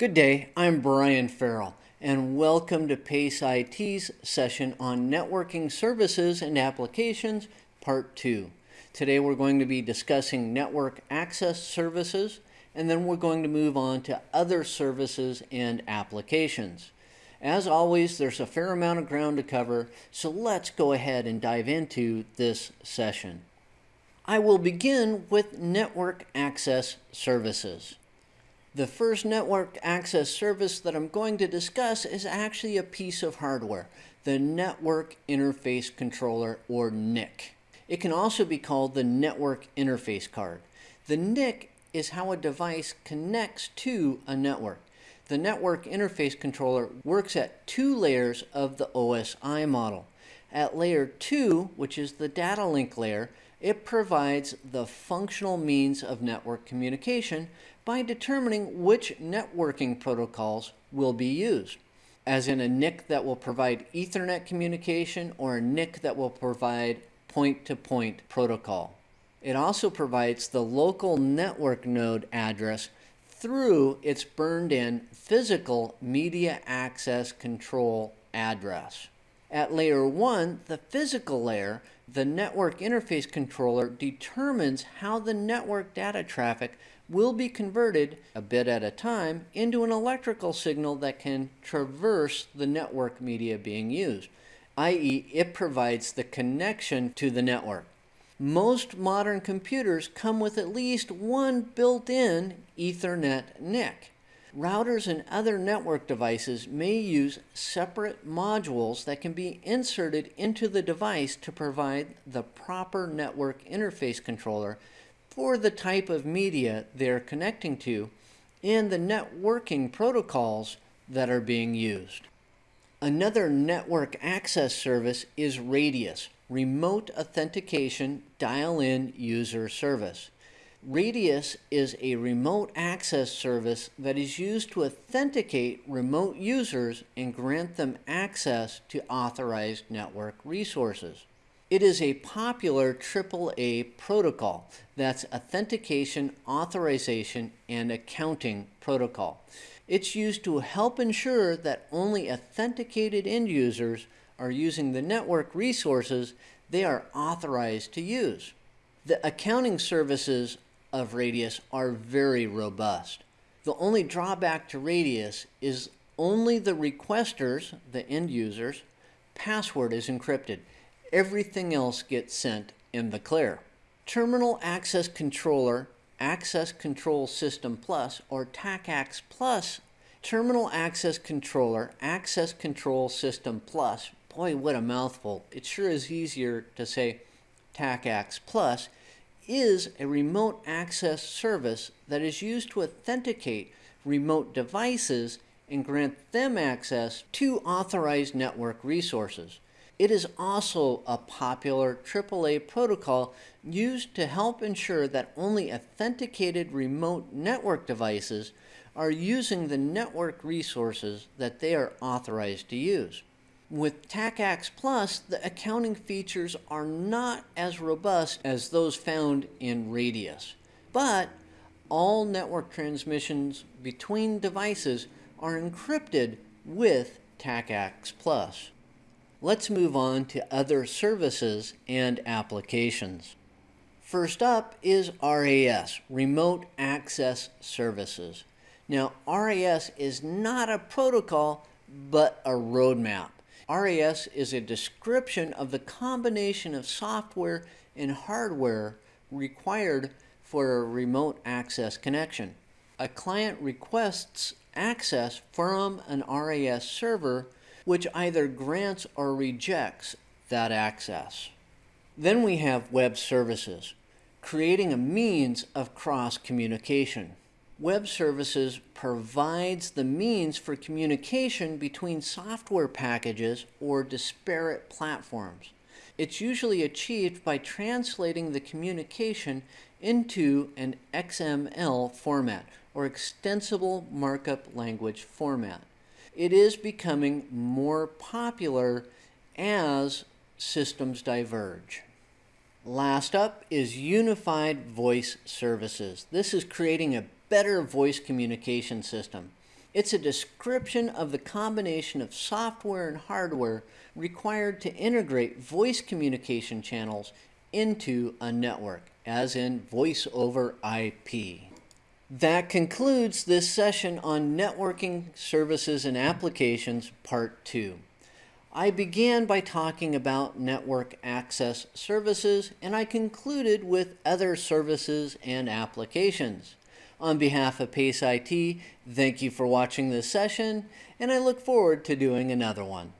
Good day, I'm Brian Farrell, and welcome to PACE IT's session on Networking Services and Applications, Part 2. Today we're going to be discussing network access services, and then we're going to move on to other services and applications. As always, there's a fair amount of ground to cover, so let's go ahead and dive into this session. I will begin with network access services. The first network access service that I'm going to discuss is actually a piece of hardware, the Network Interface Controller or NIC. It can also be called the Network Interface Card. The NIC is how a device connects to a network. The Network Interface Controller works at two layers of the OSI model. At layer 2, which is the data link layer, it provides the functional means of network communication by determining which networking protocols will be used, as in a NIC that will provide Ethernet communication or a NIC that will provide point-to-point -point protocol. It also provides the local network node address through its burned-in physical media access control address. At layer 1, the physical layer, the network interface controller determines how the network data traffic will be converted, a bit at a time, into an electrical signal that can traverse the network media being used, i.e. it provides the connection to the network. Most modern computers come with at least one built-in Ethernet NIC. Routers and other network devices may use separate modules that can be inserted into the device to provide the proper network interface controller for the type of media they're connecting to and the networking protocols that are being used. Another network access service is Radius, Remote Authentication Dial-In User Service. Radius is a remote access service that is used to authenticate remote users and grant them access to authorized network resources. It is a popular AAA protocol that's authentication, authorization, and accounting protocol. It's used to help ensure that only authenticated end users are using the network resources they are authorized to use. The accounting services of Radius are very robust. The only drawback to Radius is only the requesters, the end users, password is encrypted. Everything else gets sent in the clear. Terminal Access Controller Access Control System Plus or TACACS Plus Terminal Access Controller Access Control System Plus. Boy, what a mouthful. It sure is easier to say TACACS Plus is a remote access service that is used to authenticate remote devices and grant them access to authorized network resources. It is also a popular AAA protocol used to help ensure that only authenticated remote network devices are using the network resources that they are authorized to use. With TACACS Plus, the accounting features are not as robust as those found in Radius. But all network transmissions between devices are encrypted with TACACS Plus. Let's move on to other services and applications. First up is RAS, Remote Access Services. Now, RAS is not a protocol, but a roadmap. RAS is a description of the combination of software and hardware required for a remote access connection. A client requests access from an RAS server which either grants or rejects that access. Then we have web services, creating a means of cross communication. Web Services provides the means for communication between software packages or disparate platforms. It's usually achieved by translating the communication into an XML format or extensible markup language format. It is becoming more popular as systems diverge. Last up is Unified Voice Services. This is creating a better voice communication system. It's a description of the combination of software and hardware required to integrate voice communication channels into a network, as in voice over IP. That concludes this session on networking services and applications, part two. I began by talking about network access services and I concluded with other services and applications. On behalf of PACE IT, thank you for watching this session and I look forward to doing another one.